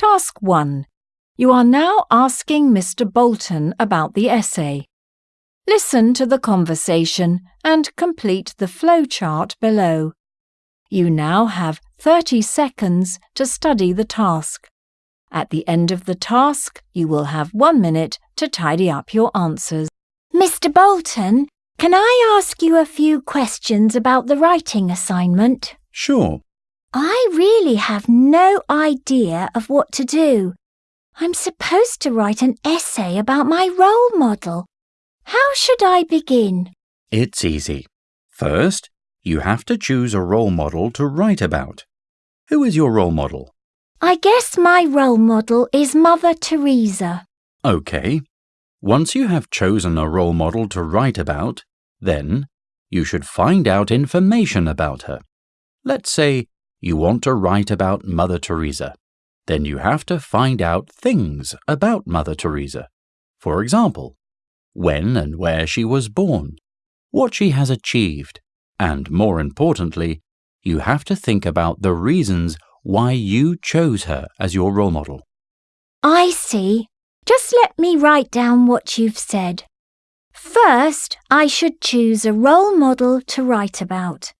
Task 1. You are now asking Mr. Bolton about the essay. Listen to the conversation and complete the flowchart below. You now have 30 seconds to study the task. At the end of the task, you will have one minute to tidy up your answers. Mr. Bolton, can I ask you a few questions about the writing assignment? Sure. I really have no idea of what to do. I'm supposed to write an essay about my role model. How should I begin? It's easy. First, you have to choose a role model to write about. Who is your role model? I guess my role model is Mother Teresa. OK. Once you have chosen a role model to write about, then you should find out information about her. Let's say you want to write about Mother Teresa. Then you have to find out things about Mother Teresa. For example, when and where she was born, what she has achieved, and more importantly, you have to think about the reasons why you chose her as your role model. I see. Just let me write down what you've said. First, I should choose a role model to write about.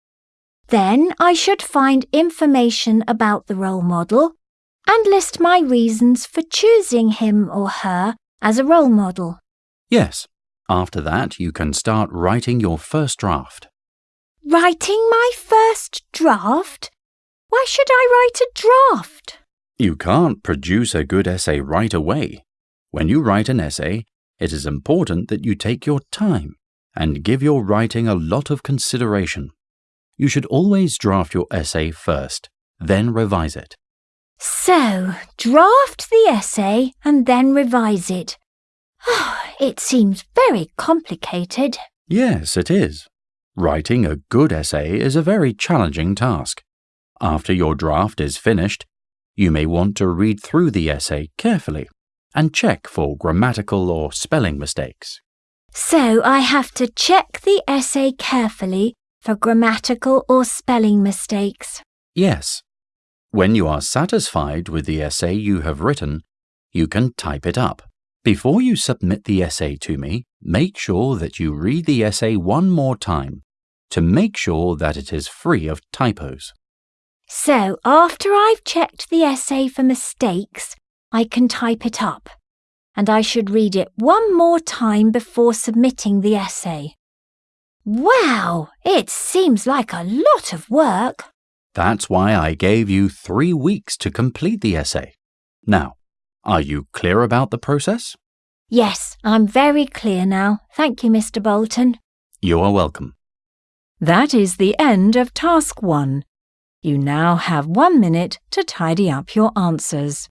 Then I should find information about the role model and list my reasons for choosing him or her as a role model. Yes. After that, you can start writing your first draft. Writing my first draft? Why should I write a draft? You can't produce a good essay right away. When you write an essay, it is important that you take your time and give your writing a lot of consideration. You should always draft your essay first, then revise it. So, draft the essay and then revise it. Ah, it seems very complicated. Yes, it is. Writing a good essay is a very challenging task. After your draft is finished, you may want to read through the essay carefully and check for grammatical or spelling mistakes. So I have to check the essay carefully for grammatical or spelling mistakes. Yes. When you are satisfied with the essay you have written, you can type it up. Before you submit the essay to me, make sure that you read the essay one more time to make sure that it is free of typos. So after I've checked the essay for mistakes, I can type it up. And I should read it one more time before submitting the essay. Wow, it seems like a lot of work. That's why I gave you three weeks to complete the essay. Now, are you clear about the process? Yes, I'm very clear now. Thank you, Mr. Bolton. You are welcome. That is the end of Task 1. You now have one minute to tidy up your answers.